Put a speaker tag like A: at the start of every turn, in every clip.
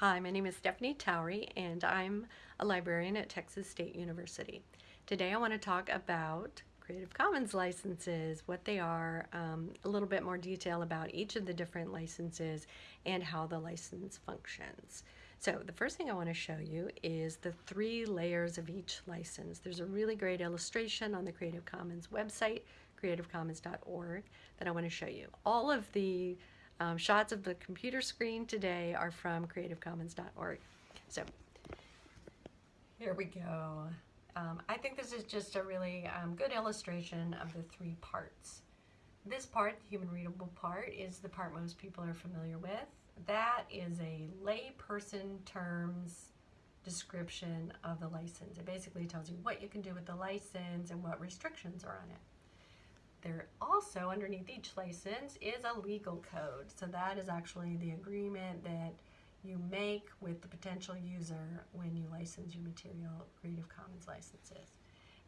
A: Hi, my name is Stephanie Towery and I'm a librarian at Texas State University. Today I want to talk about Creative Commons licenses, what they are, um, a little bit more detail about each of the different licenses and how the license functions. So the first thing I want to show you is the three layers of each license. There's a really great illustration on the Creative Commons website, creativecommons.org, that I want to show you. All of the um, shots of the computer screen today are from creativecommons.org. So here we go. Um, I think this is just a really um, good illustration of the three parts. This part, the human readable part, is the part most people are familiar with. That is a layperson terms description of the license. It basically tells you what you can do with the license and what restrictions are on it. There also, underneath each license, is a legal code. So that is actually the agreement that you make with the potential user when you license your material Creative Commons licenses.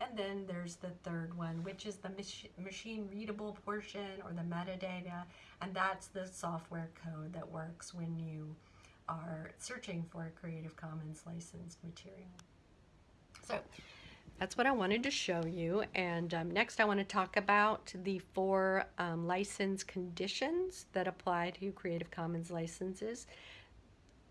A: And then there's the third one, which is the mach machine readable portion or the metadata, and that's the software code that works when you are searching for a Creative Commons licensed material. So that's what I wanted to show you. And um, next I want to talk about the four um, license conditions that apply to Creative Commons licenses.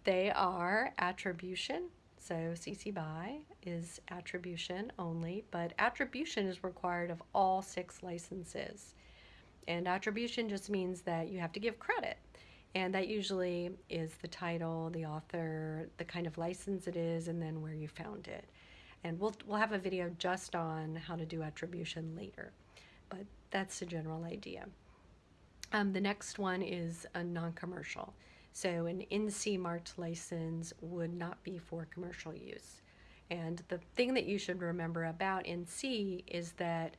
A: They are attribution, so CC BY is attribution only, but attribution is required of all six licenses. And attribution just means that you have to give credit. And that usually is the title, the author, the kind of license it is, and then where you found it. And we'll, we'll have a video just on how to do attribution later, but that's the general idea. Um, the next one is a non-commercial. So an NC marked license would not be for commercial use. And the thing that you should remember about NC is that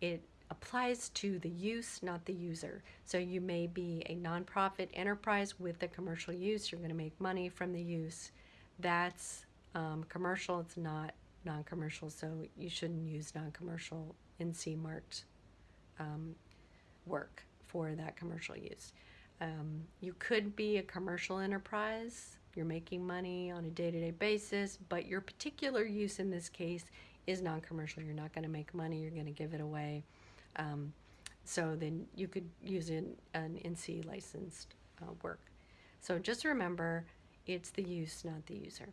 A: it applies to the use, not the user. So you may be a nonprofit enterprise with the commercial use. You're going to make money from the use. That's um, commercial. It's not non-commercial, so you shouldn't use non-commercial NC marked um, work for that commercial use. Um, you could be a commercial enterprise, you're making money on a day-to-day -day basis, but your particular use in this case is non-commercial. You're not going to make money, you're going to give it away. Um, so then you could use an, an NC licensed uh, work. So just remember, it's the use, not the user.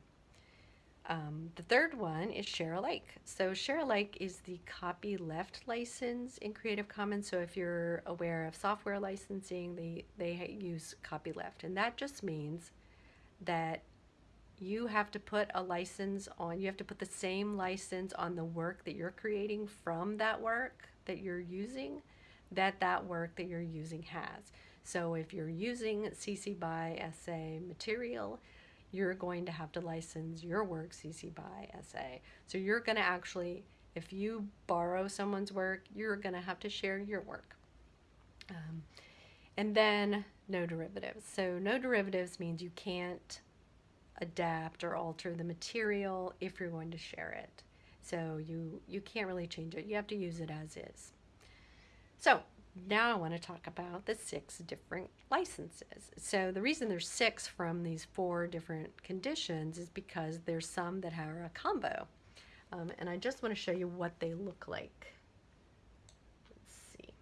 A: Um, the third one is share alike. So share alike is the copyleft license in Creative Commons. So if you're aware of software licensing, they, they use copyleft. And that just means that you have to put a license on, you have to put the same license on the work that you're creating from that work that you're using that that work that you're using has. So if you're using CC BY SA material, you're going to have to license your work CC BY SA. So you're going to actually, if you borrow someone's work, you're going to have to share your work. Um, and then no derivatives. So no derivatives means you can't adapt or alter the material if you're going to share it. So you, you can't really change it. You have to use it as is. So now I want to talk about the six different licenses. So the reason there's six from these four different conditions is because there's some that are a combo. Um, and I just want to show you what they look like. Let's see.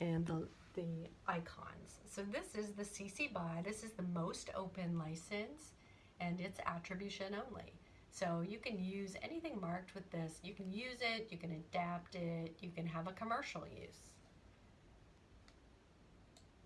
A: And the, the icons. So this is the CC BY. This is the most open license and it's attribution only. So you can use anything marked with this. You can use it, you can adapt it, you can have a commercial use.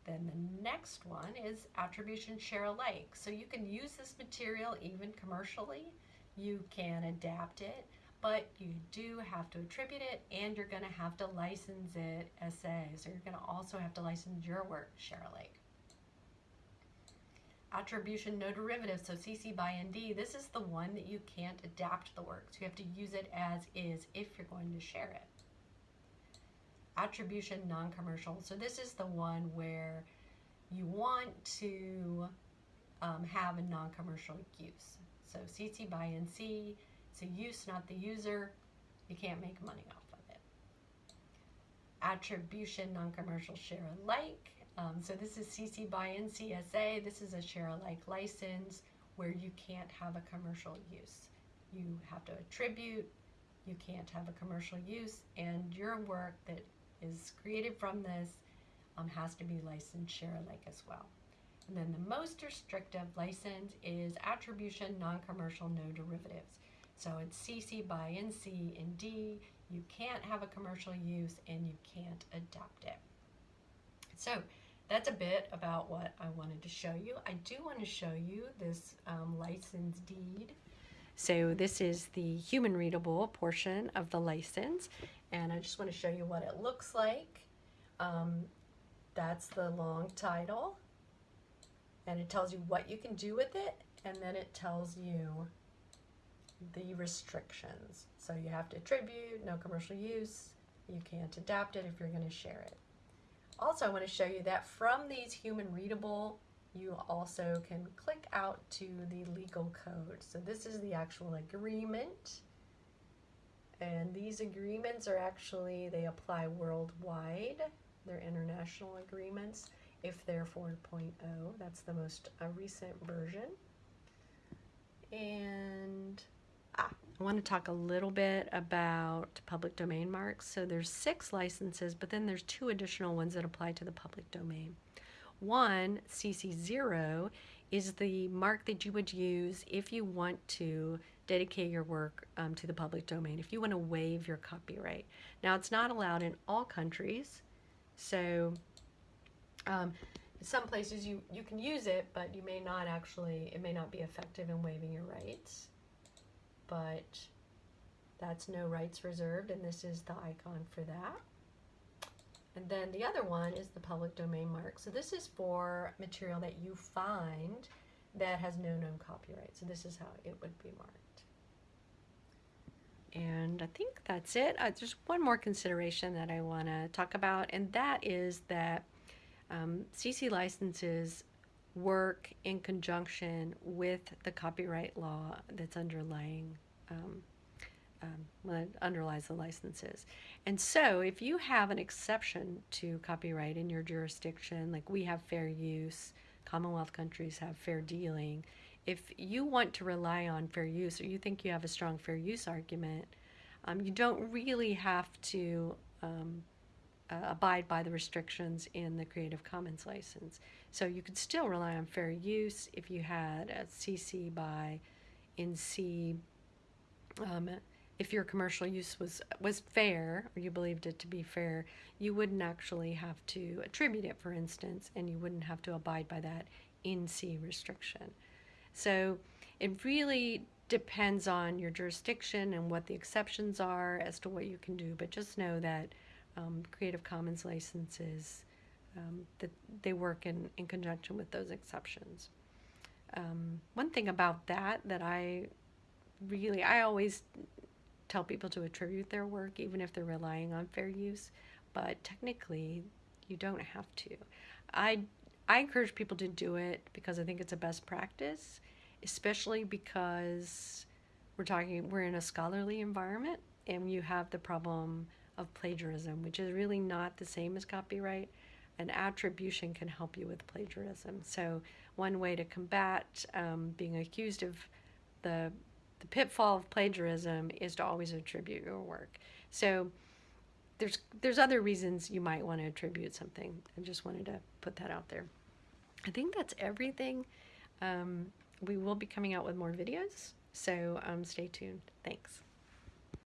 A: Then the next one is attribution share alike. So you can use this material even commercially. You can adapt it, but you do have to attribute it and you're going to have to license it SA. So you're going to also have to license your work share alike. Attribution no derivative, so CC BY ND, this is the one that you can't adapt the work. So you have to use it as is if you're going to share it attribution non-commercial. So this is the one where you want to um, have a non-commercial use. So CC BY NC, it's a use, not the user. You can't make money off of it. Attribution non-commercial share alike. Um, so this is CC BY NCSA. This is a share alike license where you can't have a commercial use. You have to attribute, you can't have a commercial use, and your work that is created from this um, has to be licensed share alike as well. And then the most restrictive license is attribution, non-commercial, no derivatives. So it's CC by NC ND. You can't have a commercial use and you can't adapt it. So that's a bit about what I wanted to show you. I do want to show you this um, license deed. So this is the human readable portion of the license and I just want to show you what it looks like. Um, that's the long title and it tells you what you can do with it and then it tells you the restrictions. So you have to attribute, no commercial use, you can't adapt it if you're going to share it. Also, I want to show you that from these human readable, you also can click out to the legal code. So this is the actual agreement. And these agreements are actually, they apply worldwide. They're international agreements if they're 4.0. That's the most uh, recent version. And ah, I want to talk a little bit about public domain marks. So there's six licenses, but then there's two additional ones that apply to the public domain. One, CC0, is the mark that you would use if you want to dedicate your work um, to the public domain, if you want to waive your copyright. Now, it's not allowed in all countries, so um, some places you, you can use it, but you may not actually, it may not be effective in waiving your rights. But that's no rights reserved, and this is the icon for that. And then the other one is the public domain mark. So this is for material that you find that has no known copyright. So this is how it would be marked. And I think that's it. Uh, there's one more consideration that I want to talk about, and that is that um, CC licenses work in conjunction with the copyright law that's underlying um, um, underlies the licenses. And so if you have an exception to copyright in your jurisdiction, like we have fair use, Commonwealth countries have fair dealing, if you want to rely on fair use or you think you have a strong fair use argument, um, you don't really have to um, uh, abide by the restrictions in the Creative Commons license. So you could still rely on fair use if you had a CC by NC. Um, if your commercial use was was fair or you believed it to be fair, you wouldn't actually have to attribute it, for instance, and you wouldn't have to abide by that NC restriction. So it really depends on your jurisdiction and what the exceptions are as to what you can do. But just know that um, Creative Commons licenses, um, that they work in, in conjunction with those exceptions. Um, one thing about that that I really, I always tell people to attribute their work even if they're relying on fair use, but technically you don't have to. I, I encourage people to do it because I think it's a best practice, especially because we're talking, we're in a scholarly environment and you have the problem of plagiarism, which is really not the same as copyright. An attribution can help you with plagiarism. So one way to combat um, being accused of the the pitfall of plagiarism is to always attribute your work. So there's there's other reasons you might want to attribute something. I just wanted to put that out there. I think that's everything. Um, we will be coming out with more videos, so um, stay tuned. Thanks.